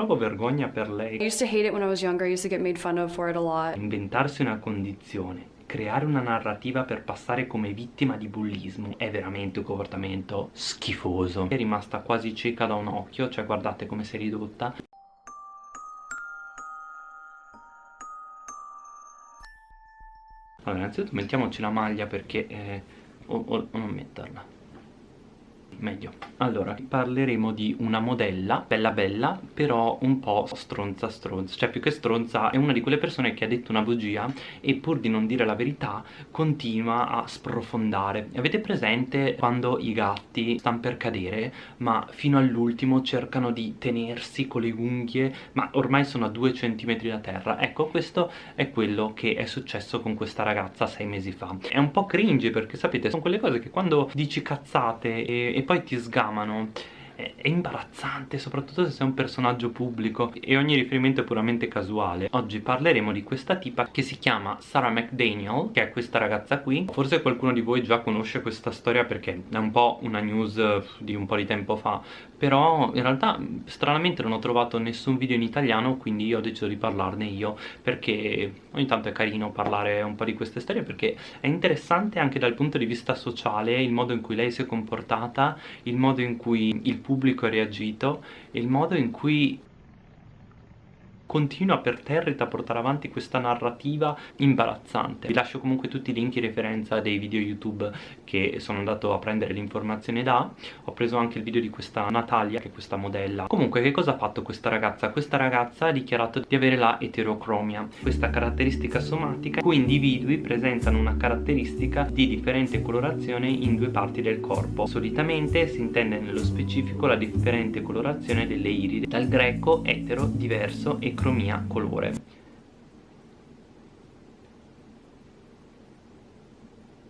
provo vergogna per lei. Inventarsi una condizione, creare una narrativa per passare come vittima di bullismo è veramente un comportamento schifoso. È rimasta quasi cieca da un occhio, cioè guardate come si è ridotta. Allora, innanzitutto mettiamoci la maglia perché... Eh, o, o, o non metterla meglio. Allora parleremo di una modella bella bella però un po' stronza stronza. Cioè più che stronza è una di quelle persone che ha detto una bugia e pur di non dire la verità continua a sprofondare. Avete presente quando i gatti stanno per cadere ma fino all'ultimo cercano di tenersi con le unghie ma ormai sono a due centimetri da terra? Ecco questo è quello che è successo con questa ragazza sei mesi fa. È un po' cringe perché sapete sono quelle cose che quando dici cazzate e, e poi ti sgamano è imbarazzante, soprattutto se sei un personaggio pubblico e ogni riferimento è puramente casuale. Oggi parleremo di questa tipa che si chiama Sarah McDaniel, che è questa ragazza qui. Forse qualcuno di voi già conosce questa storia perché è un po' una news eh, di un po' di tempo fa, però in realtà stranamente non ho trovato nessun video in italiano, quindi io ho deciso di parlarne io, perché ogni tanto è carino parlare un po' di queste storie, perché è interessante anche dal punto di vista sociale il modo in cui lei si è comportata, il modo in cui il pubblico ha reagito il modo in cui continua per territa a portare avanti questa narrativa imbarazzante. Vi lascio comunque tutti i link in referenza dei video youtube che sono andato a prendere l'informazione da. Ho preso anche il video di questa Natalia che è questa modella. Comunque che cosa ha fatto questa ragazza? questa ragazza ha dichiarato di avere la eterocromia questa caratteristica somatica. In cui individui presentano una caratteristica di differente colorazione in due parti del corpo. Solitamente si intende nello specifico la differente colorazione delle iride. Dal greco etero diverso e cromia colore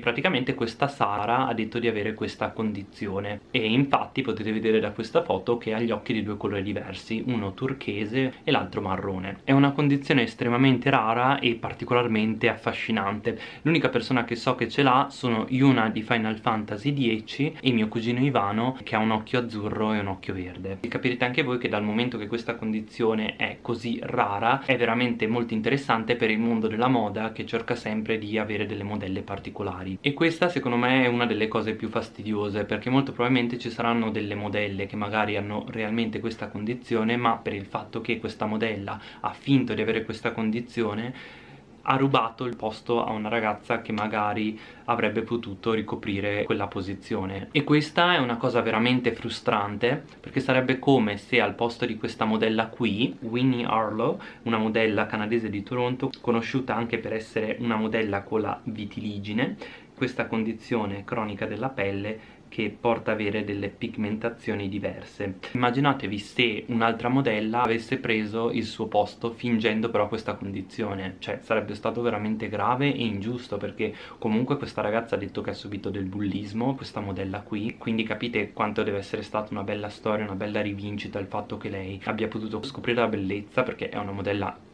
praticamente questa Sara ha detto di avere questa condizione. E infatti potete vedere da questa foto che ha gli occhi di due colori diversi uno turchese e l'altro marrone. È una condizione estremamente rara e particolarmente affascinante. L'unica persona che so che ce l'ha sono Yuna di Final Fantasy X e mio cugino Ivano che ha un occhio azzurro e un occhio verde. E capirete anche voi che dal momento che questa condizione è così rara è veramente molto interessante per il mondo della moda che cerca sempre di avere delle modelle particolari particolari e questa secondo me è una delle cose più fastidiose perché molto probabilmente ci saranno delle modelle che magari hanno realmente questa condizione ma per il fatto che questa modella ha finto di avere questa condizione ha rubato il posto a una ragazza che magari avrebbe potuto ricoprire quella posizione. E questa è una cosa veramente frustrante perché sarebbe come se al posto di questa modella qui Winnie Arlo una modella canadese di Toronto conosciuta anche per essere una modella con la vitiligine questa condizione cronica della pelle che porta ad avere delle pigmentazioni diverse. Immaginatevi se un'altra modella avesse preso il suo posto fingendo però questa condizione cioè sarebbe stato veramente grave e ingiusto perché comunque questa ragazza ha detto che ha subito del bullismo questa modella qui quindi capite quanto deve essere stata una bella storia una bella rivincita il fatto che lei abbia potuto scoprire la bellezza perché è una modella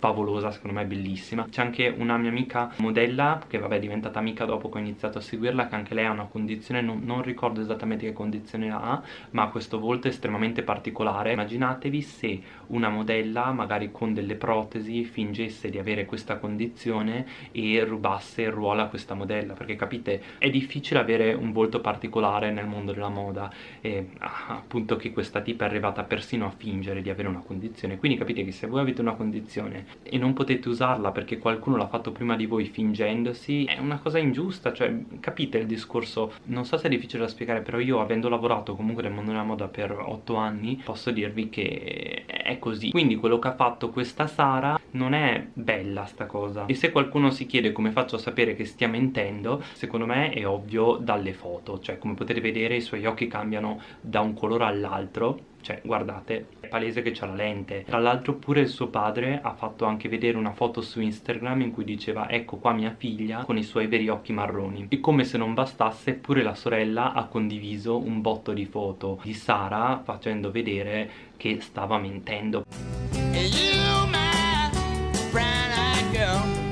favolosa, secondo me è bellissima. C'è anche una mia amica modella, che vabbè è diventata amica dopo che ho iniziato a seguirla Che anche lei ha una condizione, non, non ricordo esattamente che condizione ha Ma questo volto estremamente particolare. Immaginatevi se una modella, magari con delle protesi, fingesse di avere questa condizione E rubasse il ruolo a questa modella Perché capite, è difficile avere un volto particolare nel mondo della moda E ah, appunto che questa tipa è arrivata persino a fingere di avere una condizione. Quindi capite che se voi avete una condizione e non potete usarla perché qualcuno l'ha fatto prima di voi fingendosi è una cosa ingiusta, cioè capite il discorso? Non so se è difficile da spiegare però io avendo lavorato comunque nel mondo della moda per 8 anni posso dirvi che è così. Quindi quello che ha fatto questa Sara non è bella sta cosa. E se qualcuno si chiede come faccio a sapere che stia mentendo secondo me è ovvio dalle foto cioè come potete vedere i suoi occhi cambiano da un colore all'altro cioè guardate è palese che c'ha la lente. Tra l'altro pure il suo padre ha fatto anche vedere una foto su Instagram in cui diceva ecco qua mia figlia con i suoi veri occhi marroni. E come se non bastasse pure la sorella ha condiviso un botto di foto di Sara facendo vedere che stava mentendo.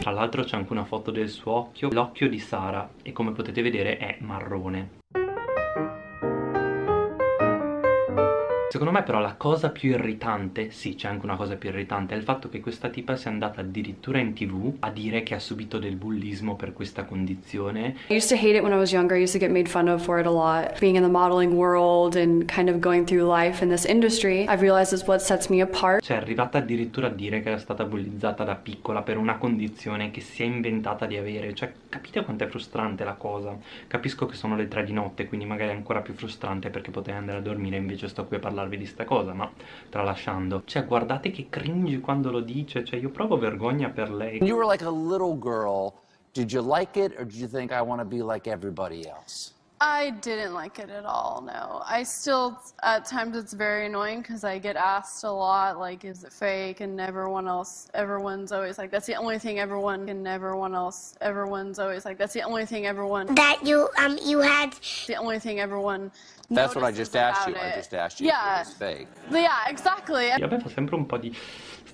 Tra l'altro c'è anche una foto del suo occhio. L'occhio di Sara e come potete vedere è marrone Secondo me però la cosa più irritante, sì c'è anche una cosa più irritante, è il fatto che questa tipa sia andata addirittura in tv a dire che ha subito del bullismo per questa condizione. I used to hate it when I was younger. I used to get made fun of for it a lot. Being in the modeling world and kind of going through life in this industry, I've realized is what sets me apart. Cioè è arrivata addirittura a dire che era stata bullizzata da piccola per una condizione che si è inventata di avere. Cioè capite quanto è frustrante la cosa? Capisco che sono le tre di notte, quindi magari è ancora più frustrante perché potrei andare a dormire invece sto qui a parlare parlarvi di sta cosa ma tralasciando cioè guardate che cringe quando lo dice cioè io provo vergogna per lei. You were like a little girl. Did you like it or did you think I want to be like everybody else I didn't like it at all, no. I still, at times it's very annoying because I get asked a lot, like, is it fake? And everyone else, everyone's always like, that's the only thing everyone, and everyone else, everyone's always like, that's the only thing everyone. That you, um, you had. The only thing everyone. That's what I just asked you. It. I just asked you yeah. if it was fake. Yeah, exactly. A me fa sempre un po' di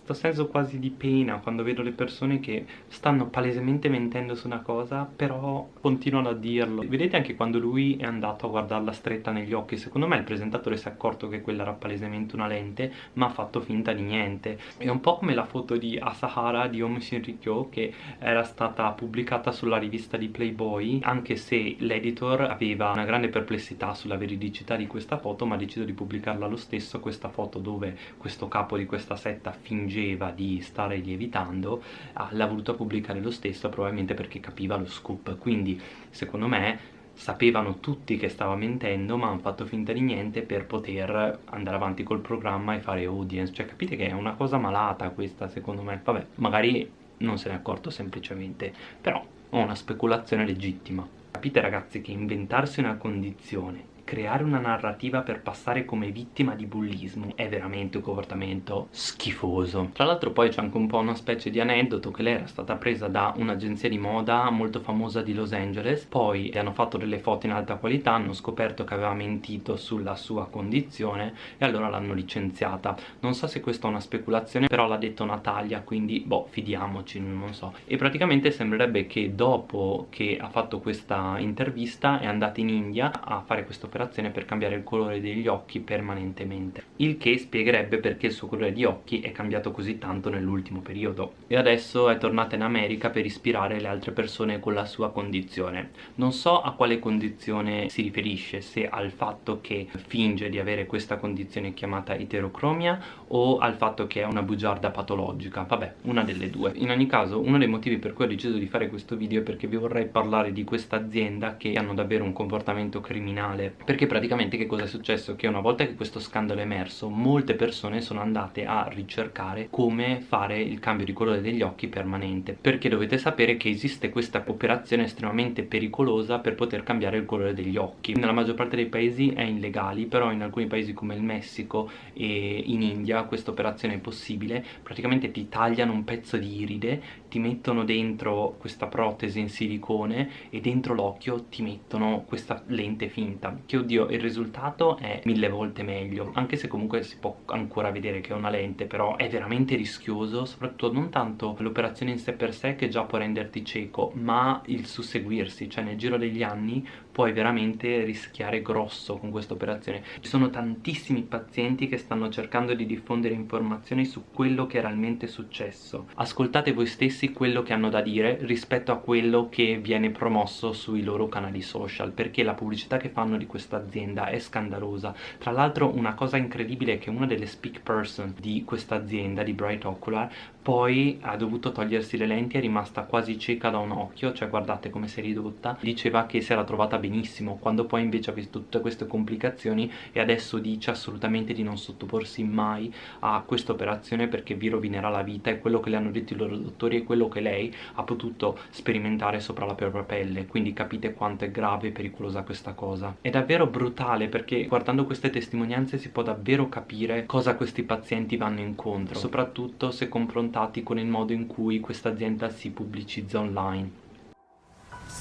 questo senso quasi di pena quando vedo le persone che stanno palesemente mentendo su una cosa però continuano a dirlo. Vedete anche quando lui è andato a guardarla stretta negli occhi? Secondo me il presentatore si è accorto che quella era palesemente una lente ma ha fatto finta di niente. È un po' come la foto di Asahara di Om Shinrikyo che era stata pubblicata sulla rivista di Playboy anche se l'editor aveva una grande perplessità sulla veridicità di questa foto ma ha deciso di pubblicarla lo stesso questa foto dove questo capo di questa setta finge fingeva di stare lievitando l'ha voluto pubblicare lo stesso probabilmente perché capiva lo scoop. Quindi secondo me sapevano tutti che stava mentendo ma hanno fatto finta di niente per poter andare avanti col programma e fare audience. Cioè capite che è una cosa malata questa secondo me. Vabbè magari non se ne è accorto semplicemente però ho una speculazione legittima. Capite ragazzi che inventarsi una condizione creare una narrativa per passare come vittima di bullismo è veramente un comportamento schifoso. Tra l'altro poi c'è anche un po' una specie di aneddoto che lei era stata presa da un'agenzia di moda molto famosa di Los Angeles poi le hanno fatto delle foto in alta qualità hanno scoperto che aveva mentito sulla sua condizione e allora l'hanno licenziata. Non so se questa è una speculazione però l'ha detto Natalia quindi boh fidiamoci non so. E praticamente sembrerebbe che dopo che ha fatto questa intervista è andata in India a fare questo operazione per cambiare il colore degli occhi permanentemente il che spiegherebbe perché il suo colore di occhi è cambiato così tanto nell'ultimo periodo. E adesso è tornata in America per ispirare le altre persone con la sua condizione. Non so a quale condizione si riferisce se al fatto che finge di avere questa condizione chiamata eterocromia o al fatto che è una bugiarda patologica. Vabbè una delle due. In ogni caso uno dei motivi per cui ho deciso di fare questo video è perché vi vorrei parlare di questa azienda che hanno davvero un comportamento criminale perché praticamente che cosa è successo? Che una volta che questo scandalo è emerso molte persone sono andate a ricercare come fare il cambio di colore degli occhi permanente. Perché dovete sapere che esiste questa operazione estremamente pericolosa per poter cambiare il colore degli occhi. Nella maggior parte dei paesi è illegale però in alcuni paesi come il Messico e in India questa operazione è possibile. Praticamente ti tagliano un pezzo di iride ti mettono dentro questa protesi in silicone e dentro l'occhio ti mettono questa lente finta che oddio il risultato è mille volte meglio anche se comunque si può ancora vedere che è una lente però è veramente rischioso soprattutto non tanto l'operazione in sé per sé che già può renderti cieco ma il susseguirsi cioè nel giro degli anni puoi veramente rischiare grosso con questa operazione. Ci sono tantissimi pazienti che stanno cercando di diffondere informazioni su quello che è realmente successo. Ascoltate voi stessi quello che hanno da dire rispetto a quello che viene promosso sui loro canali social perché la pubblicità che fanno di questa azienda è scandalosa. Tra l'altro una cosa incredibile è che una delle speak person di questa azienda di Bright Ocular poi ha dovuto togliersi le lenti è rimasta quasi cieca da un occhio cioè guardate come si è ridotta. Diceva che si era trovata benissimo quando poi invece ha visto tutte queste complicazioni e adesso dice assolutamente di non sottoporsi mai a questa operazione perché vi rovinerà la vita e quello che le hanno detto i loro dottori è quello che lei ha potuto sperimentare sopra la propria pelle. Quindi capite quanto è grave e pericolosa questa cosa. È davvero brutale perché guardando queste testimonianze si può davvero capire cosa questi pazienti vanno incontro soprattutto se confrontati con il modo in cui questa azienda si pubblicizza online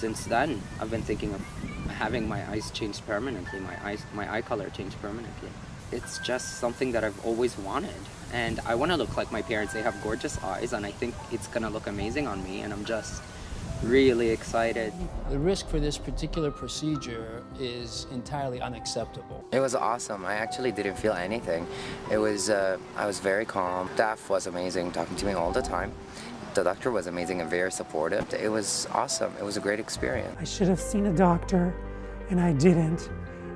since then, I've been thinking of having my eyes changed permanently, my eyes, my eye color changed permanently. It's just something that I've always wanted. And I want to look like my parents. They have gorgeous eyes, and I think it's going to look amazing on me. And I'm just really excited. The risk for this particular procedure is entirely unacceptable. It was awesome. I actually didn't feel anything. It was, uh, I was very calm. Staff was amazing, talking to me all the time. The doctor was amazing and very supportive. It was awesome. It was a great experience. I should have seen a doctor, and I didn't.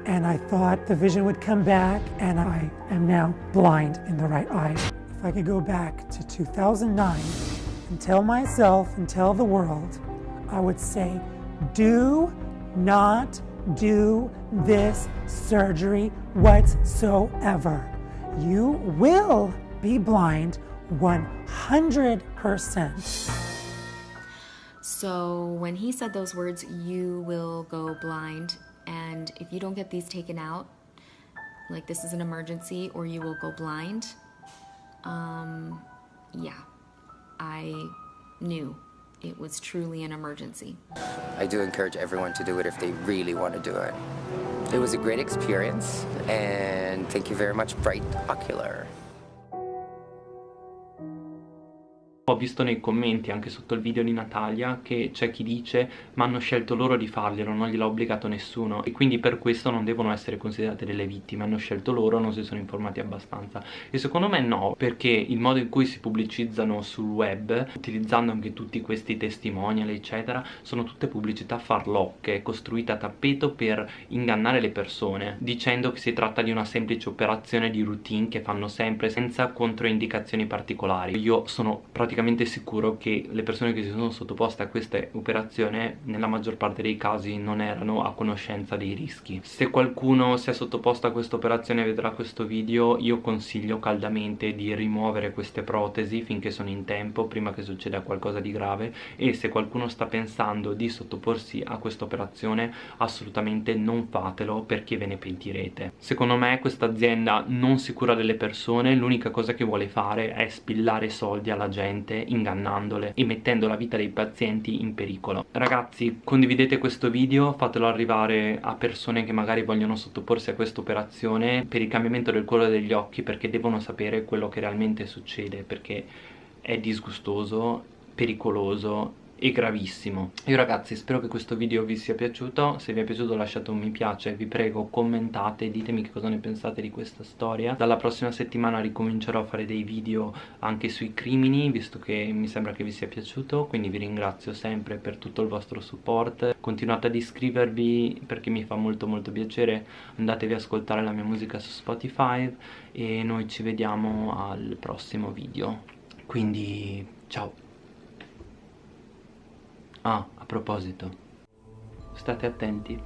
And I thought the vision would come back, and I am now blind in the right eye. If I could go back to 2009 and tell myself and tell the world, I would say, do not do this surgery whatsoever. You will be blind 100%. So when he said those words, you will go blind, and if you don't get these taken out, like this is an emergency or you will go blind, um, yeah, I knew it was truly an emergency. I do encourage everyone to do it if they really want to do it. It was a great experience, and thank you very much, Bright Ocular. Ho visto nei commenti anche sotto il video di Natalia che c'è chi dice ma hanno scelto loro di farglielo, non gliel'ha obbligato nessuno e quindi per questo non devono essere considerate delle vittime, hanno scelto loro, non si sono informati abbastanza e secondo me no, perché il modo in cui si pubblicizzano sul web, utilizzando anche tutti questi testimonial eccetera, sono tutte pubblicità farlocche, costruite a tappeto per ingannare le persone, dicendo che si tratta di una semplice operazione di routine che fanno sempre senza controindicazioni particolari. Io sono praticamente praticamente sicuro che le persone che si sono sottoposte a questa operazione nella maggior parte dei casi non erano a conoscenza dei rischi. Se qualcuno si è sottoposto a questa operazione e vedrà questo video io consiglio caldamente di rimuovere queste protesi finché sono in tempo prima che succeda qualcosa di grave e se qualcuno sta pensando di sottoporsi a questa operazione assolutamente non fatelo perché ve ne pentirete. Secondo me questa azienda non si cura delle persone, l'unica cosa che vuole fare è spillare soldi alla gente paziente ingannandole e mettendo la vita dei pazienti in pericolo. Ragazzi condividete questo video fatelo arrivare a persone che magari vogliono sottoporsi a questa operazione per il cambiamento del colore degli occhi perché devono sapere quello che realmente succede perché è disgustoso pericoloso e gravissimo. Io ragazzi spero che questo video vi sia piaciuto. Se vi è piaciuto lasciate un mi piace vi prego commentate ditemi che cosa ne pensate di questa storia. Dalla prossima settimana ricomincerò a fare dei video anche sui crimini visto che mi sembra che vi sia piaciuto. Quindi vi ringrazio sempre per tutto il vostro support. Continuate ad iscrivervi perché mi fa molto molto piacere. Andatevi ad ascoltare la mia musica su Spotify e noi ci vediamo al prossimo video. Quindi ciao Ah, a proposito, state attenti